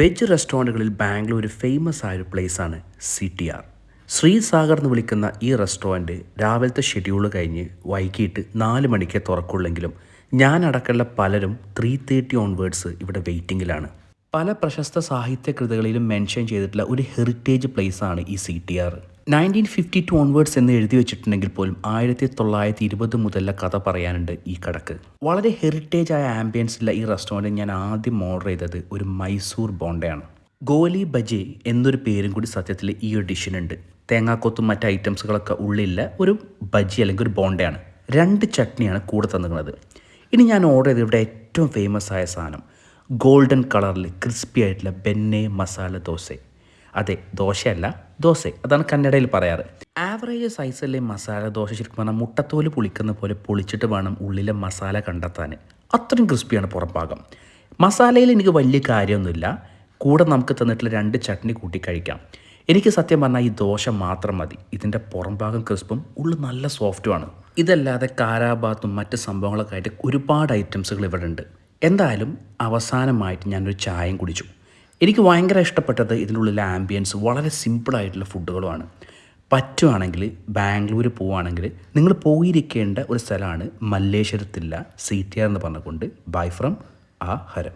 Veg റെസ്റ്റോറന്റുകളിൽ Bangalore famous ആയ ഒരു പ്ലേസാണ് സി ടി ആർ ശ്രീസാഗർ എന്ന് വിളിക്കുന്ന ഈ റെസ്റ്റോറന്റ് രാവിലത്തെ ഷെഡ്യൂൾ കഴിഞ്ഞ് വൈകിട്ട് നാല് മണിക്ക് തുറക്കുള്ളെങ്കിലും ഞാൻ അടക്കമുള്ള പലരും ത്രീ തേർട്ടി ഓൺവേർഡ്സ് ഇവിടെ വെയിറ്റിങ്ങിലാണ് പല പ്രശസ്ത സാഹിത്യ കൃതികളിലും മെൻഷൻ ചെയ്തിട്ടുള്ള ഒരു ഹെറിറ്റേജ് പ്ലേസാണ് ഈ C T R nineteen fifty two onwards എന്ന് എഴുതി വെച്ചിട്ടുണ്ടെങ്കിൽ പോലും ആയിരത്തി തൊള്ളായിരത്തി ഇരുപത് മുതലുള്ള കഥ പറയാനുണ്ട് ഈ കടക്ക്. വളരെ ഹെറിറ്റേജ് ആയ ആംബിയൻസിലുള്ള ഈ റെസ്റ്റോറന്റ് ഞാൻ ആദ്യം ഓർഡർ ചെയ്തത് ഒരു മൈസൂർ ബോണ്ടയാണ്. ഗോലി ബജെ എന്നൊരു പേരും കൂടി സത്യത്തിൽ ഈ ഒരു ഡിഷിനുണ്ട്. തേങ്ങാക്കൊത്തും മറ്റ് ഐറ്റംസുകളൊക്കെ ഉള്ളില്ല ഒരു ബജി അല്ലെങ്കിൽ ഒരു ബോണ്ടയാണ്. രണ്ട് ചട്നിയാണ് കൂടെ തന്നിരുന്നത് ഇനി ഞാൻ ഓർഡർ ചെയ്തത് ഇവിടെ ഏറ്റവും ഫേമസ് ആയ സാധനം. ഗോൾഡൻ കളറിൽ ക്രിസ്പി ആയിട്ടുള്ള ബെന്നെ മസാല ദോശ. അതെ ദോശയല്ല ദോശ. അതാണ് കന്നഡയിൽ പറയാറ്. ആവറേജ് സൈസിലെ മസാല ദോശ ശരിക്കും പറഞ്ഞാൽ മുട്ടത്തോൽ പൊളിക്കുന്ന പോലെ പൊളിച്ചിട്ട് വേണം ഉള്ളിലെ മസാല കണ്ടെത്താൻ. അത്രയും ക്രിസ്പിയാണ് പുറംഭാഗം. മസാലയിൽ എനിക്ക് വലിയ കാര്യമൊന്നുമില്ല. കൂടെ നമുക്ക് തന്നിട്ടുള്ള രണ്ട് ചട്നി കൂട്ടി കഴിക്കാം. എനിക്ക് സത്യം പറഞ്ഞാൽ ഈ ദോശ മാത്രം മതി. ഇതിന്റെ പുറംഭാഗം ക്രിസ്പും ഉള്ളു നല്ല സോഫ്റ്റുമാണ് ഇതല്ലാതെ കാരാബാത്തും മറ്റ് സംഭവങ്ങളൊക്കെ ആയിട്ട് ഒരുപാട് ഐറ്റംസുകൾ ഇവിടെ ഉണ്ട്. എന്തായാലും അവസാനമായിട്ട് ഞാനൊരു ചായയും കുടിച്ചു. എനിക്ക് ഭയങ്കര ഇഷ്ടപ്പെട്ടത് ഇതിനുള്ളിലെ ആംബിയൻസ് വളരെ സിമ്പിളായിട്ടുള്ള ഫുഡുകളുമാണ് പറ്റുവാണെങ്കിൽ ബാംഗ്ലൂർ പോവുകയാണെങ്കിൽ നിങ്ങൾ പോയിരിക്കേണ്ട ഒരു സ്ഥലമാണ് മല്ലേശ്വരത്തില്ല സി ടി ആർ എന്ന് പറഞ്ഞുകൊണ്ട് ബൈ ഫ്രം ആ ഹരം.